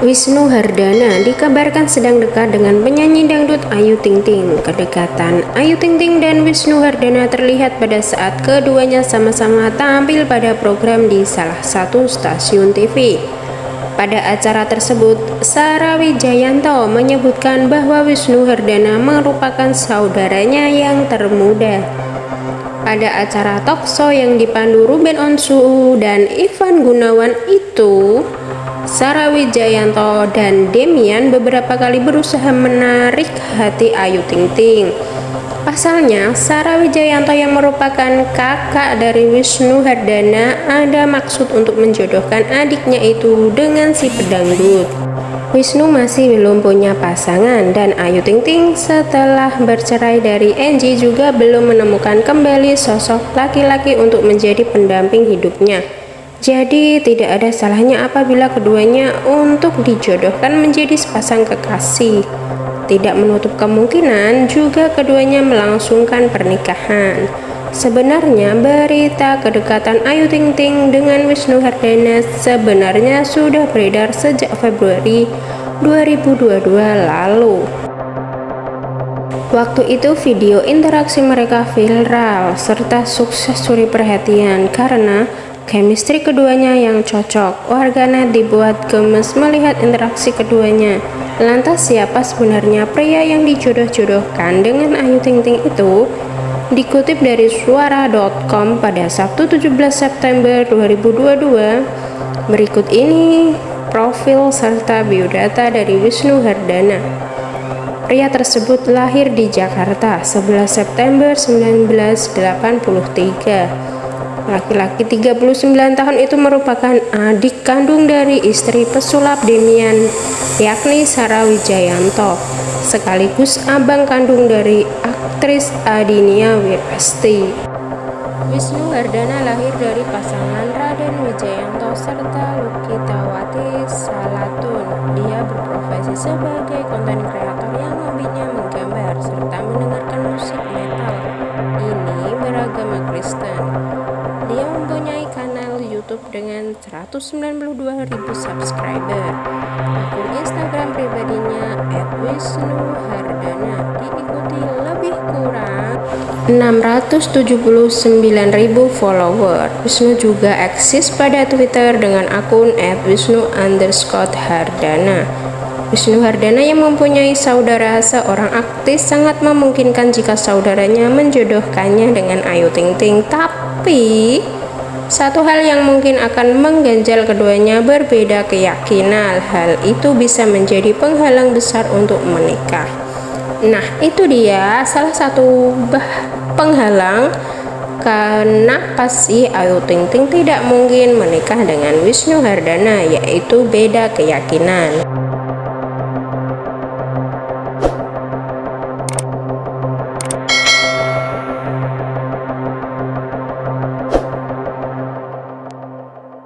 Wisnu Hardana dikabarkan sedang dekat dengan penyanyi dangdut Ayu Ting Ting. Kedekatan Ayu Ting Ting dan Wisnu Hardana terlihat pada saat keduanya sama-sama tampil pada program di salah satu stasiun TV. Pada acara tersebut, Sarah Wijayanto menyebutkan bahwa Wisnu Hardana merupakan saudaranya yang termuda. Pada acara talkshow yang dipandu Ruben Onsu dan Ivan Gunawan itu, Sarah Wijayanto dan Demian beberapa kali berusaha menarik hati Ayu Ting Ting. Pasalnya, Sarah Wijayanto yang merupakan kakak dari Wisnu Hardana ada maksud untuk menjodohkan adiknya itu dengan si pedangdut. Wisnu masih belum punya pasangan dan Ayu Ting Ting setelah bercerai dari Angie juga belum menemukan kembali sosok laki-laki untuk menjadi pendamping hidupnya. Jadi tidak ada salahnya apabila keduanya untuk dijodohkan menjadi sepasang kekasih. Tidak menutup kemungkinan juga keduanya melangsungkan pernikahan. Sebenarnya berita kedekatan Ayu Ting Ting dengan Wisnu Hardana sebenarnya sudah beredar sejak Februari 2022 lalu. Waktu itu video interaksi mereka viral serta sukses suri perhatian karena Chemistry keduanya yang cocok, warganet dibuat gemes melihat interaksi keduanya. Lantas siapa sebenarnya pria yang dijodoh-jodohkan dengan Ayu Ting Ting itu? Dikutip dari suara.com pada Sabtu 17 September 2022, berikut ini profil serta biodata dari Wisnu Hardana. Pria tersebut lahir di Jakarta 11 September 1983 Laki-laki 39 tahun itu merupakan adik kandung dari istri pesulap Demian, yakni Sarah Wijayanto, sekaligus abang kandung dari aktris Adinia Wirasti. Wisnu Hardana lahir dari pasangan Raden Wijayanto serta Lukitawati Salatun. Dia berprofesi sebagai konten kreator yang YouTube dengan 192.000 subscriber. Akun Instagram pribadinya @wisnuhardana diikuti lebih kurang 679.000 follower. Wisnu juga eksis pada Twitter dengan akun @wisnu_hardana. Wisnu Hardana yang mempunyai saudara seorang aktis sangat memungkinkan jika saudaranya menjodohkannya dengan Ayu Ting Ting. Tapi tapi, satu hal yang mungkin akan mengganjal keduanya berbeda keyakinan. Hal itu bisa menjadi penghalang besar untuk menikah. Nah, itu dia salah satu penghalang kenapa sih Ayu Ting Ting tidak mungkin menikah dengan Wisnu Hardana yaitu beda keyakinan.